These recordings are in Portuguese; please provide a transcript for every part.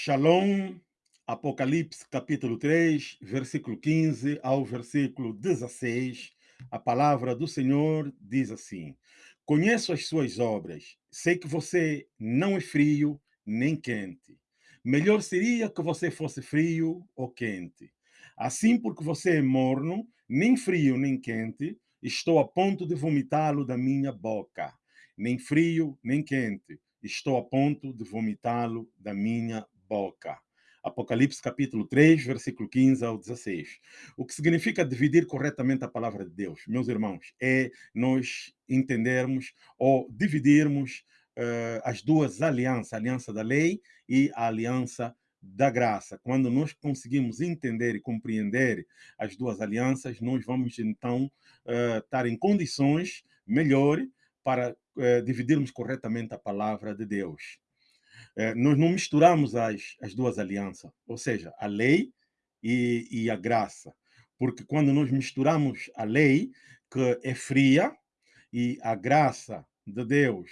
Shalom, Apocalipse capítulo 3, versículo 15 ao versículo 16. A palavra do Senhor diz assim: Conheço as suas obras, sei que você não é frio nem quente. Melhor seria que você fosse frio ou quente. Assim, porque você é morno, nem frio nem quente, estou a ponto de vomitá-lo da minha boca. Nem frio nem quente, estou a ponto de vomitá-lo da minha boca. Apocalipse capítulo 3, versículo 15 ao 16. O que significa dividir corretamente a palavra de Deus, meus irmãos, é nós entendermos ou dividirmos uh, as duas alianças, a aliança da lei e a aliança da graça. Quando nós conseguimos entender e compreender as duas alianças, nós vamos então uh, estar em condições melhores para uh, dividirmos corretamente a palavra de Deus. É, nós não misturamos as, as duas alianças, ou seja, a lei e, e a graça. Porque quando nós misturamos a lei, que é fria, e a graça de Deus,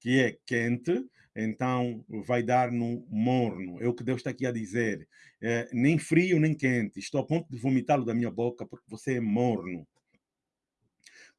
que é quente, então vai dar no morno. É o que Deus está aqui a dizer. É, nem frio, nem quente. Estou a ponto de vomitá-lo da minha boca porque você é morno.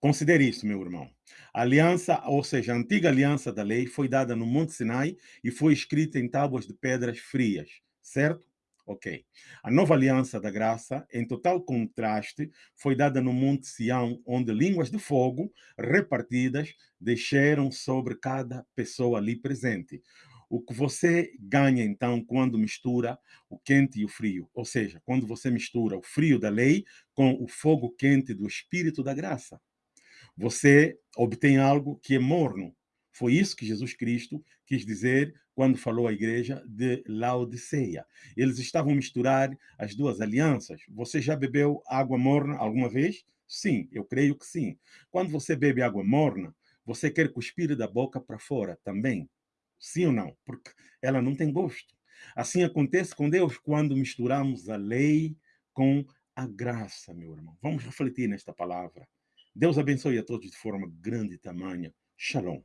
Considere isso, meu irmão. A aliança, ou seja, a antiga aliança da lei foi dada no Monte Sinai e foi escrita em tábuas de pedras frias, certo? Ok. A nova aliança da graça, em total contraste, foi dada no Monte Sião, onde línguas de fogo repartidas desceram sobre cada pessoa ali presente. O que você ganha, então, quando mistura o quente e o frio, ou seja, quando você mistura o frio da lei com o fogo quente do Espírito da graça você obtém algo que é morno. Foi isso que Jesus Cristo quis dizer quando falou à igreja de Laodiceia. Eles estavam misturar as duas alianças. Você já bebeu água morna alguma vez? Sim, eu creio que sim. Quando você bebe água morna, você quer cuspir da boca para fora também. Sim ou não? Porque ela não tem gosto. Assim acontece com Deus quando misturamos a lei com a graça, meu irmão. Vamos refletir nesta palavra. Deus abençoe a todos de forma grande e tamanha. Shalom.